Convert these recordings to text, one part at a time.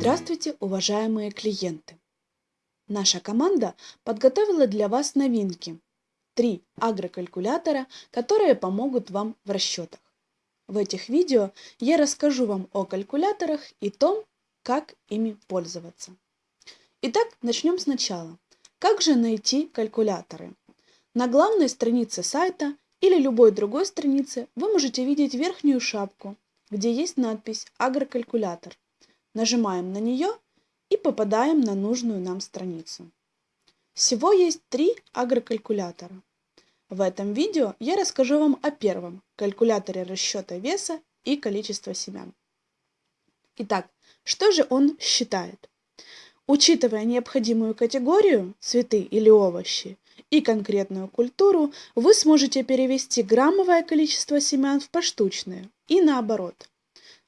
Здравствуйте, уважаемые клиенты! Наша команда подготовила для вас новинки. Три агрокалькулятора, которые помогут вам в расчетах. В этих видео я расскажу вам о калькуляторах и том, как ими пользоваться. Итак, начнем сначала. Как же найти калькуляторы? На главной странице сайта или любой другой странице вы можете видеть верхнюю шапку, где есть надпись «Агрокалькулятор». Нажимаем на нее и попадаем на нужную нам страницу. Всего есть три агрокалькулятора. В этом видео я расскажу вам о первом – калькуляторе расчета веса и количества семян. Итак, что же он считает? Учитывая необходимую категорию – цветы или овощи, и конкретную культуру, вы сможете перевести граммовое количество семян в поштучное и наоборот.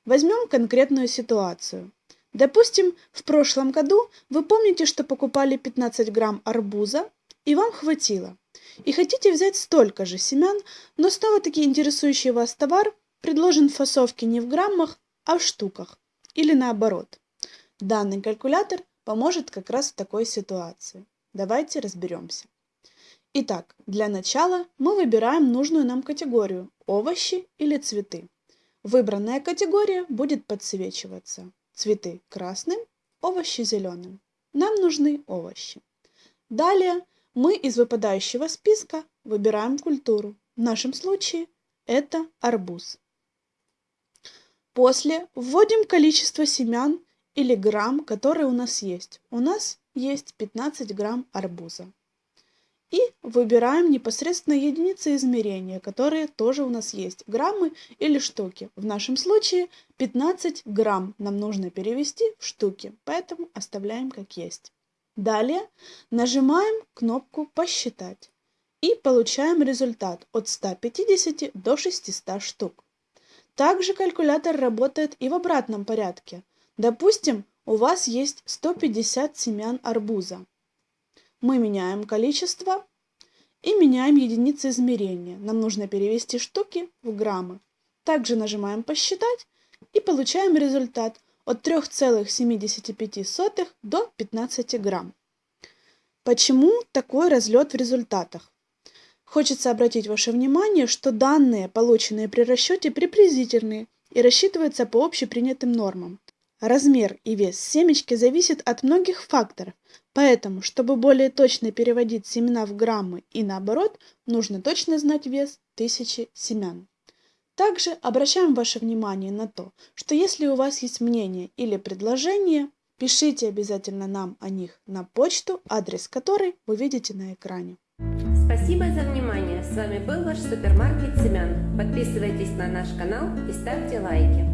Возьмем конкретную ситуацию. Допустим, в прошлом году вы помните, что покупали 15 грамм арбуза, и вам хватило. И хотите взять столько же семян, но снова-таки интересующий вас товар предложен в фасовке не в граммах, а в штуках. Или наоборот. Данный калькулятор поможет как раз в такой ситуации. Давайте разберемся. Итак, для начала мы выбираем нужную нам категорию – овощи или цветы. Выбранная категория будет подсвечиваться. Цветы красным, овощи зеленым. Нам нужны овощи. Далее мы из выпадающего списка выбираем культуру. В нашем случае это арбуз. После вводим количество семян или грамм, которые у нас есть. У нас есть 15 грамм арбуза. И выбираем непосредственно единицы измерения, которые тоже у нас есть. Граммы или штуки. В нашем случае 15 грамм нам нужно перевести в штуки, поэтому оставляем как есть. Далее нажимаем кнопку «Посчитать» и получаем результат от 150 до 600 штук. Также калькулятор работает и в обратном порядке. Допустим, у вас есть 150 семян арбуза. Мы меняем количество и меняем единицы измерения. Нам нужно перевести штуки в граммы. Также нажимаем «Посчитать» и получаем результат от 3,75 до 15 грамм. Почему такой разлет в результатах? Хочется обратить ваше внимание, что данные, полученные при расчете, приблизительные и рассчитываются по общепринятым нормам. Размер и вес семечки зависит от многих факторов, поэтому, чтобы более точно переводить семена в граммы и наоборот, нужно точно знать вес тысячи семян. Также обращаем ваше внимание на то, что если у вас есть мнение или предложение, пишите обязательно нам о них на почту, адрес которой вы видите на экране. Спасибо за внимание. С вами был ваш супермаркет семян. Подписывайтесь на наш канал и ставьте лайки.